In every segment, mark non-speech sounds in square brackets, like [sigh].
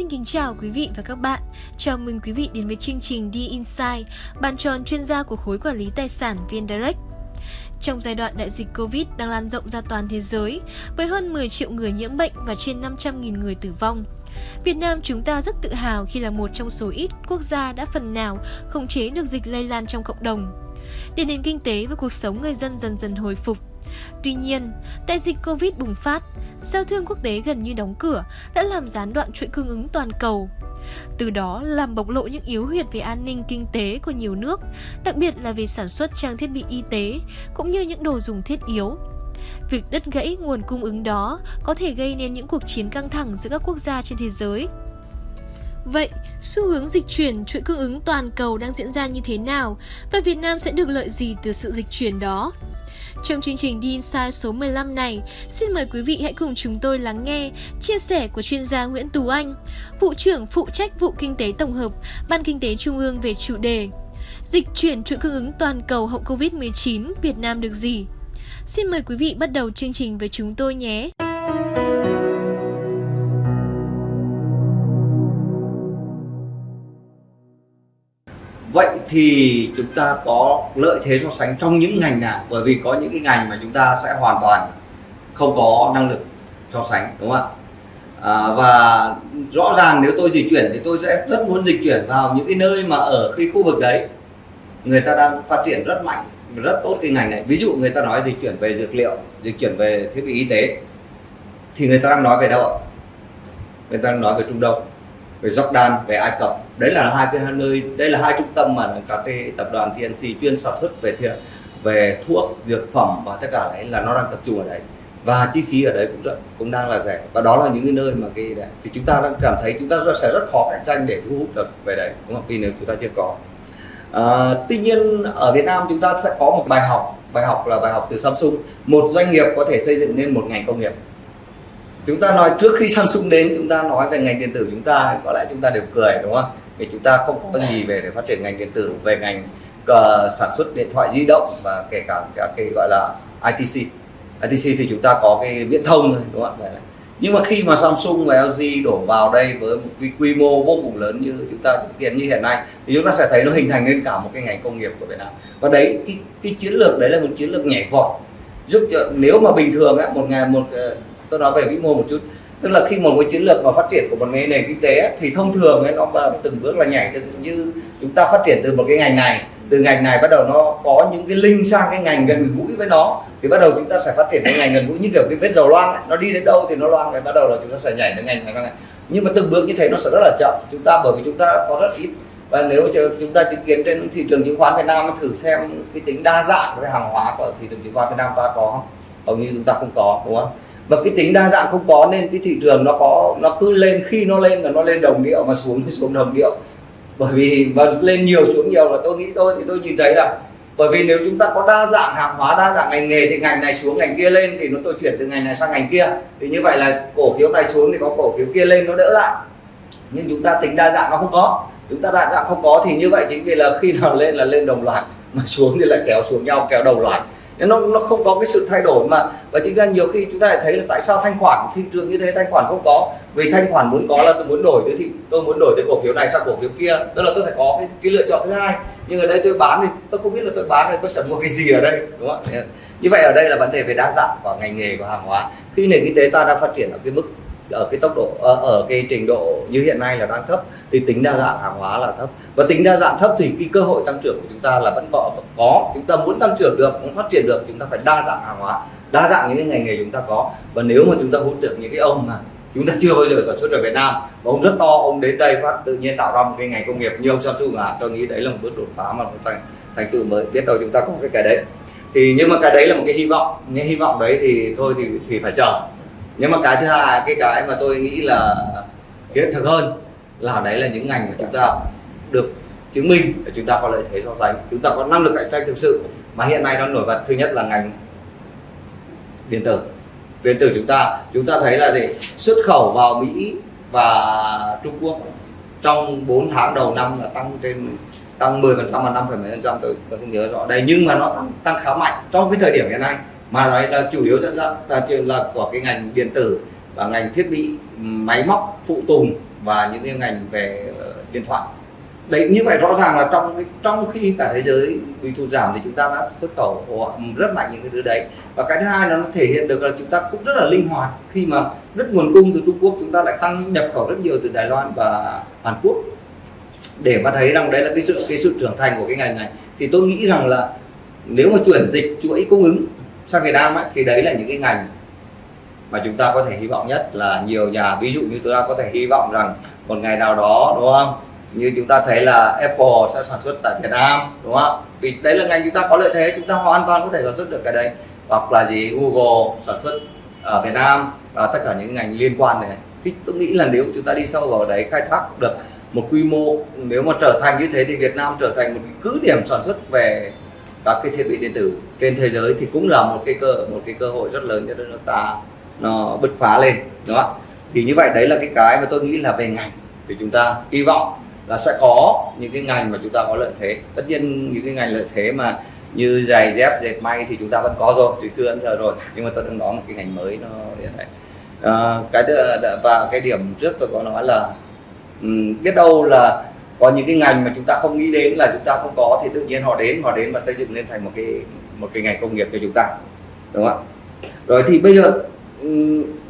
Xin kính chào quý vị và các bạn. Chào mừng quý vị đến với chương trình đi Inside, bàn tròn chuyên gia của khối quản lý tài sản VnDirect. Trong giai đoạn đại dịch Covid đang lan rộng ra toàn thế giới, với hơn 10 triệu người nhiễm bệnh và trên 500.000 người tử vong, Việt Nam chúng ta rất tự hào khi là một trong số ít quốc gia đã phần nào khống chế được dịch lây lan trong cộng đồng. Để nền kinh tế và cuộc sống người dân dần dần hồi phục, Tuy nhiên, đại dịch Covid bùng phát, giao thương quốc tế gần như đóng cửa đã làm gián đoạn chuỗi cung ứng toàn cầu. Từ đó làm bộc lộ những yếu huyệt về an ninh kinh tế của nhiều nước, đặc biệt là về sản xuất trang thiết bị y tế cũng như những đồ dùng thiết yếu. Việc đứt gãy nguồn cung ứng đó có thể gây nên những cuộc chiến căng thẳng giữa các quốc gia trên thế giới. Vậy, xu hướng dịch chuyển chuỗi cung ứng toàn cầu đang diễn ra như thế nào và Việt Nam sẽ được lợi gì từ sự dịch chuyển đó? Trong chương trình đi Inside số 15 này, xin mời quý vị hãy cùng chúng tôi lắng nghe chia sẻ của chuyên gia Nguyễn Tú Anh, vụ trưởng phụ trách vụ kinh tế tổng hợp, Ban Kinh tế Trung ương về chủ đề Dịch chuyển chuỗi cung ứng toàn cầu hậu Covid-19 Việt Nam được gì? Xin mời quý vị bắt đầu chương trình với chúng tôi nhé! Vậy thì chúng ta có lợi thế so sánh trong những ngành nào? Bởi vì có những cái ngành mà chúng ta sẽ hoàn toàn không có năng lực so sánh đúng không ạ? À, và rõ ràng nếu tôi dịch chuyển thì tôi sẽ rất muốn dịch chuyển vào những cái nơi mà ở khi khu vực đấy. Người ta đang phát triển rất mạnh rất tốt cái ngành này. Ví dụ người ta nói dịch chuyển về dược liệu dịch chuyển về thiết bị y tế thì người ta đang nói về đâu người ta đang nói về trung đông về Jordan về Ai Cập. Đấy là hai cái nơi đây là hai trung tâm mà các cái tập đoàn TNC chuyên sản xuất về thiện về thuốc dược phẩm và tất cả đấy là nó đang tập trung ở đấy. Và chi phí ở đấy cũng rất, cũng đang là rẻ. Và đó là những cái nơi mà cái đấy. thì chúng ta đang cảm thấy chúng ta sẽ rất khó cạnh tranh để thu hút được về đấy đúng không? Vì nếu chúng ta chưa có. À, tuy nhiên ở Việt Nam chúng ta sẽ có một bài học. Bài học là bài học từ Samsung. Một doanh nghiệp có thể xây dựng nên một ngành công nghiệp chúng ta nói trước khi Samsung đến chúng ta nói về ngành điện tử chúng ta có lẽ chúng ta đều cười đúng không? Vì chúng ta không có gì về để phát triển ngành điện tử về ngành uh, sản xuất điện thoại di động và kể cả các cái gọi là ITC ITC thì chúng ta có cái viễn thông đúng không? Nhưng mà khi mà Samsung và LG đổ vào đây với một cái quy mô vô cùng lớn như chúng ta chứng kiến như hiện nay thì chúng ta sẽ thấy nó hình thành nên cả một cái ngành công nghiệp của Việt Nam. Và đấy cái, cái chiến lược đấy là một chiến lược nhảy vọt giúp cho nếu mà bình thường á, một ngày một ờ, tôi nói về vĩ mô một chút. Tức là khi một cái chiến lược mà phát triển của một cái nền kinh tế thì thông thường ấy, nó từng bước là nhảy. Từ như chúng ta phát triển từ một cái ngành này từ ngành này bắt đầu nó có những cái link sang cái ngành gần gũi với nó thì bắt đầu chúng ta sẽ phát triển cái ngành gần gũi. Như kiểu cái vết dầu loang ấy. nó đi đến đâu thì nó loang rồi bắt đầu là chúng ta sẽ nhảy đến ngành này nhưng mà từng bước như thế nó sẽ rất là chậm. Chúng ta bởi vì chúng ta có rất ít. Và nếu chúng ta chứng kiến trên thị trường chứng khoán Việt Nam thử xem cái tính đa dạng cái hàng hóa của thị trường chứng khoán Việt Nam ta có không? Hầu như chúng ta không có, đúng không? Và cái tính đa dạng không có nên cái thị trường nó có, nó cứ lên, khi nó lên là nó lên đồng điệu mà xuống thì xuống đồng điệu. Bởi vì, và lên nhiều xuống nhiều là tôi nghĩ tôi thì tôi nhìn thấy là bởi vì nếu chúng ta có đa dạng hàng hóa, đa dạng ngành nghề thì ngành này xuống, ngành kia lên thì nó tôi chuyển từ ngành này sang ngành kia. Thì như vậy là cổ phiếu này xuống thì có cổ phiếu kia lên nó đỡ lại. Nhưng chúng ta tính đa dạng nó không có. Chúng ta đa dạng không có thì như vậy chính vì là khi nào lên là lên đồng loạt, mà xuống thì lại kéo xuống nhau, kéo đồng loạt nó nó không có cái sự thay đổi mà và chính ra nhiều khi chúng ta lại thấy là tại sao thanh khoản thị trường như thế thanh khoản không có? Vì thanh khoản muốn có là tôi muốn đổi thì tôi muốn đổi từ cổ phiếu này sang cổ phiếu kia tức là tôi phải có cái, cái lựa chọn thứ hai. Nhưng ở đây tôi bán thì tôi không biết là tôi bán rồi tôi sẽ mua cái gì ở đây đúng không như vậy ở đây là vấn đề về đa dạng của ngành nghề của hàng hóa. Khi nền kinh tế ta đang phát triển ở cái mức ở cái tốc độ ở, ở cái trình độ như hiện nay là đang thấp thì tính đa dạng hàng hóa là thấp. Và tính đa dạng thấp thì cái cơ hội tăng trưởng của chúng ta là vẫn có có. Chúng ta muốn tăng trưởng được muốn phát triển được chúng ta phải đa dạng hàng hóa đa dạng những cái ngành nghề chúng ta có. Và nếu mà chúng ta hút được những cái ông mà chúng ta chưa bao giờ sản xuất ở Việt Nam và ông rất to ông đến đây phát tự nhiên tạo ra một cái ngành công nghiệp như ông Samsung à tôi nghĩ đấy là một bước đột phá mà một thành thành tựu mới. Biết đâu chúng ta có cái cái đấy. Thì nhưng mà cái đấy là một cái hy vọng nhưng hy vọng đấy thì thôi thì thì phải chờ nhưng mà cái thứ hai cái cái mà tôi nghĩ là hiện thực hơn là đấy là những ngành mà chúng ta được chứng minh và chúng ta có lợi thế so sánh. Chúng ta có năng lực cạnh tranh thực sự mà hiện nay nó nổi bật thứ nhất là ngành điện tử. Điện tử chúng ta chúng ta thấy là gì? Xuất khẩu vào Mỹ và Trung Quốc trong 4 tháng đầu năm là tăng trên tăng 10 phần trăm và 5 phần trăm tôi, tôi không nhớ rõ. Đây nhưng mà nó tăng tăng khá mạnh trong cái thời điểm hiện nay mà nói là chủ yếu dẫn dắt là, là của cái ngành điện tử và ngành thiết bị ừ, máy móc phụ tùng và những cái ngành về ờ, điện thoại. Đấy như vậy rõ ràng là trong cái trong khi cả thế giới bị thu giảm thì chúng ta đã xuất khẩu ừ, rất mạnh những cái thứ đấy. Và cái thứ hai nó thể hiện được là chúng ta cũng rất là linh hoạt. Khi mà rất nguồn cung từ Trung Quốc chúng ta lại tăng nhập khẩu rất nhiều từ Đài Loan và Hàn Quốc. Để mà thấy rằng đấy là cái sự cái sự trưởng thành của cái ngành này thì tôi nghĩ rằng là nếu mà chuyển dịch chuỗi cung ứng sang Việt Nam ấy, thì đấy là những cái ngành mà chúng ta có thể hy vọng nhất là nhiều nhà ví dụ như chúng ta có thể hy vọng rằng một ngày nào đó đúng không? Như chúng ta thấy là Apple sẽ sản xuất tại Việt Nam đúng không? Vì đấy là ngành chúng ta có lợi thế chúng ta hoàn toàn có thể sản xuất được cái đấy. Hoặc là gì Google sản xuất ở Việt Nam và tất cả những ngành liên quan này. Thì tôi nghĩ là nếu chúng ta đi sâu vào đấy khai thác được một quy mô nếu mà trở thành như thế thì Việt Nam trở thành một cái cứ điểm sản xuất về các cái thiết bị điện tử. Trên thế giới thì cũng là một cái cơ một cái cơ hội rất lớn cho đất nước ta nó bứt phá lên đó thì như vậy đấy là cái cái mà tôi nghĩ là về ngành. Thì chúng ta hy vọng là sẽ có những cái ngành mà chúng ta có lợi thế. Tất nhiên những cái ngành lợi thế mà như giày dép dệt may thì chúng ta vẫn có rồi từ xưa đến giờ rồi. Nhưng mà tôi đang nói một cái ngành mới nó hiện nay à, cái và cái điểm trước tôi có nói là um, biết đâu là có những cái ngành mà chúng ta không nghĩ đến là chúng ta không có thì tự nhiên họ đến họ đến và xây dựng lên thành một cái một cái ngành công nghiệp cho chúng ta, đúng không rồi thì bây giờ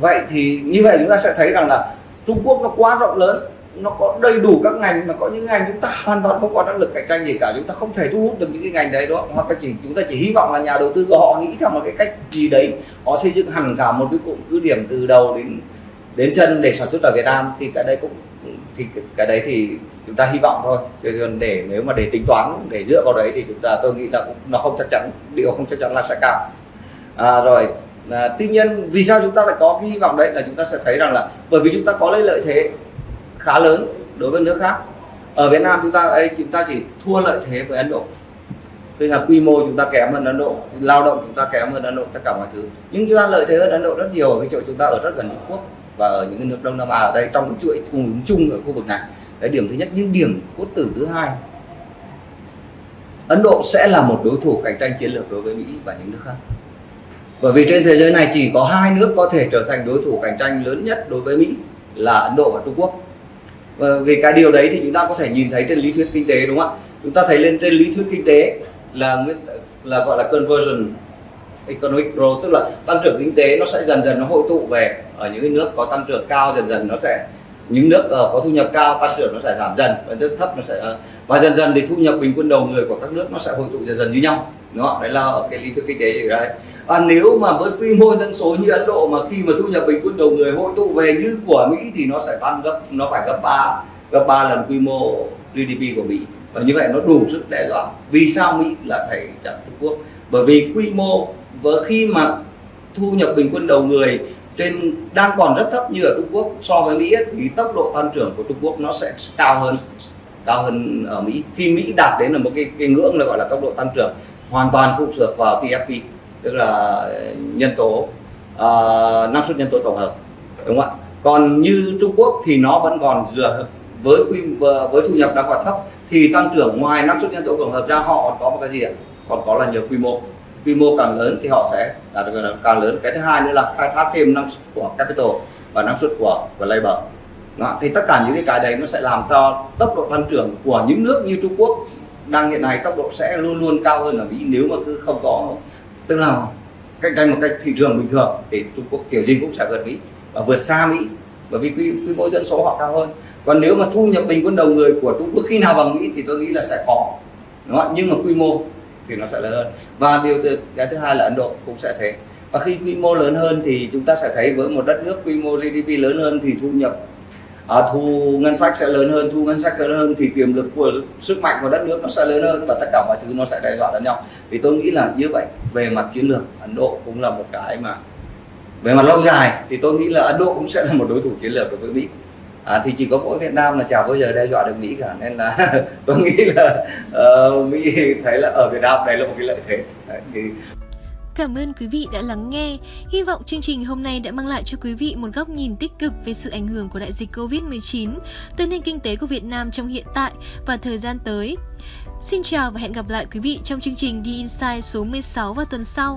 vậy thì như vậy chúng ta sẽ thấy rằng là Trung Quốc nó quá rộng lớn, nó có đầy đủ các ngành mà có những ngành chúng ta hoàn toàn không có năng lực cạnh tranh gì cả, chúng ta không thể thu hút được những cái ngành đấy đó hoặc là chỉ, chúng ta chỉ hy vọng là nhà đầu tư của họ nghĩ theo một cái cách gì đấy, họ xây dựng hẳn cả một cái cụm cứ điểm từ đầu đến đến chân để sản xuất ở Việt Nam thì cái đấy cũng, thì cái đấy thì chúng ta hy vọng thôi chứ còn để nếu mà để tính toán để dựa vào đấy thì chúng ta tôi nghĩ là nó không chắc chắn điều không chắc chắn là sẽ cao à, rồi à, tuy nhiên vì sao chúng ta lại có cái hy vọng đấy là chúng ta sẽ thấy rằng là bởi vì chúng ta có lấy lợi thế khá lớn đối với nước khác ở Việt Nam chúng ta ấy chúng ta chỉ thua lợi thế với Ấn Độ tức là quy mô chúng ta kém hơn Ấn Độ lao động chúng ta kém hơn Ấn Độ tất cả mọi thứ nhưng chúng ta lợi thế hơn Ấn Độ rất nhiều ở cái chỗ chúng ta ở rất gần Trung Quốc và ở những cái nước Đông Nam Á ở đây, trong cái chuỗi cung ứng chung ở khu vực này. Đấy điểm thứ nhất nhưng điểm cốt tử thứ hai. Ấn Độ sẽ là một đối thủ cạnh tranh chiến lược đối với Mỹ và những nước khác. Bởi vì trên thế giới này chỉ có hai nước có thể trở thành đối thủ cạnh tranh lớn nhất đối với Mỹ là Ấn Độ và Trung Quốc. Và về cái điều đấy thì chúng ta có thể nhìn thấy trên lý thuyết kinh tế, đúng không ạ? Chúng ta thấy lên trên lý thuyết kinh tế là là gọi là conversion economic growth tức là tăng trưởng kinh tế nó sẽ dần dần nó hội tụ về ở những cái nước có tăng trưởng cao dần dần nó sẽ những nước uh, có thu nhập cao tăng trưởng nó sẽ giảm dần và nước thấp nó sẽ uh, và dần dần thì thu nhập bình quân đầu người của các nước nó sẽ hội tụ dần dần như nhau. Đó đấy là cái lý thuyết kinh tế gì đấy. Và nếu mà với quy mô dân số như Ấn Độ mà khi mà thu nhập bình quân đầu người hội tụ về như của Mỹ thì nó sẽ tăng gấp nó phải gấp ba gấp ba lần quy mô GDP của Mỹ. Và như vậy nó đủ sức đe dọa. Vì sao Mỹ là phải chặn Trung Quốc? Bởi vì quy mô với khi mà thu nhập bình quân đầu người trên đang còn rất thấp như ở Trung Quốc so với Mỹ thì tốc độ tăng trưởng của Trung Quốc nó sẽ cao hơn cao hơn ở Mỹ. Khi Mỹ đạt đến là một cái, cái ngưỡng là gọi là tốc độ tăng trưởng hoàn toàn phụ thuộc vào TFP tức là nhân tố uh, năng suất nhân tố tổng hợp đúng không ạ? Còn như Trung Quốc thì nó vẫn còn dựa với quy với thu nhập đang còn thấp thì tăng trưởng ngoài năng suất nhân tố tổng hợp ra họ có một cái gì ạ? Còn có là nhờ quy mô quy mô càng lớn thì họ sẽ đạt được càng lớn cái thứ hai nữa là khai thác thêm năng suất của capital và năng suất của của labor đó. thì tất cả những cái cái đấy nó sẽ làm cho tốc độ tăng trưởng của những nước như Trung Quốc đang hiện nay tốc độ sẽ luôn luôn cao hơn ở Mỹ nếu mà cứ không có tức là cạnh tranh một cách thị trường bình thường thì Trung Quốc kiểu gì cũng sẽ vượt Mỹ và vượt xa Mỹ bởi vì quy, quy mô dân số họ cao hơn còn nếu mà thu nhập bình quân đầu người của Trung Quốc khi nào bằng Mỹ thì tôi nghĩ là sẽ khó đúng không? nhưng mà quy mô thì nó sẽ lớn hơn. Và điều cái thứ hai là Ấn Độ cũng sẽ thế. Và khi quy mô lớn hơn thì chúng ta sẽ thấy với một đất nước quy mô GDP lớn hơn thì thu nhập à, thu ngân sách sẽ lớn hơn thu ngân sách lớn hơn thì tiềm lực của sức mạnh của đất nước nó sẽ lớn hơn và tất cả mọi thứ nó sẽ đe dọa lẫn nhau. Thì tôi nghĩ là như vậy về mặt chiến lược Ấn Độ cũng là một cái mà về mặt lâu dài thì tôi nghĩ là Ấn Độ cũng sẽ là một đối thủ chiến lược đối với Mỹ à, thì chỉ có mỗi Việt Nam là chả bao giờ đe dọa được Mỹ cả nên là [laughs] tôi nghĩ là uh, Mỹ thấy là ở Việt Nam này là một cái lợi thế đấy, thì Cảm ơn quý vị đã lắng nghe. Hy vọng chương trình hôm nay đã mang lại cho quý vị một góc nhìn tích cực về sự ảnh hưởng của đại dịch Covid-19 tới nền kinh tế của Việt Nam trong hiện tại và thời gian tới. Xin chào và hẹn gặp lại quý vị trong chương trình The Insight số 16 vào tuần sau.